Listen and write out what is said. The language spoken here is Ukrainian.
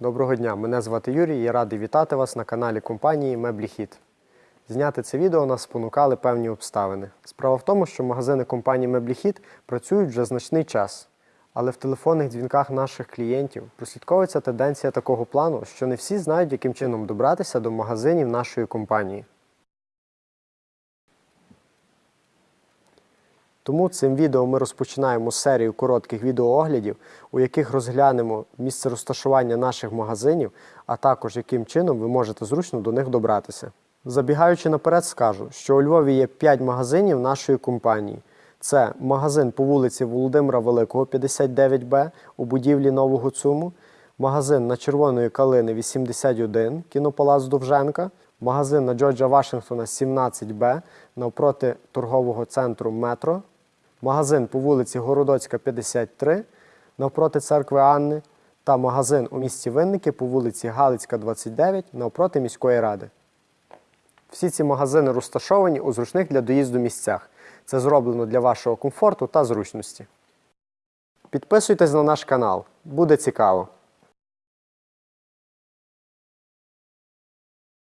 Доброго дня, мене звати Юрій і радий вітати вас на каналі компанії Мебліхіт. Зняти це відео нас спонукали певні обставини. Справа в тому, що магазини компанії Мебліхіт працюють вже значний час. Але в телефонних дзвінках наших клієнтів прослідковується тенденція такого плану, що не всі знають, яким чином добратися до магазинів нашої компанії. Тому цим відео ми розпочинаємо серію коротких відеооглядів, у яких розглянемо місце розташування наших магазинів, а також яким чином ви можете зручно до них добратися. Забігаючи наперед, скажу, що у Львові є 5 магазинів нашої компанії. Це магазин по вулиці Володимира Великого, 59Б у будівлі Нового ЦУМу, магазин на Червоної Калини 81, кінопалац Довженка, магазин на Джорджа Вашингтона 17Б навпроти торгового центру Метро, магазин по вулиці Городоцька, 53 навпроти церкви Анни та магазин у місті Винники по вулиці Галицька, 29 навпроти міської ради. Всі ці магазини розташовані у зручних для доїзду місцях. Це зроблено для вашого комфорту та зручності. Підписуйтесь на наш канал, буде цікаво.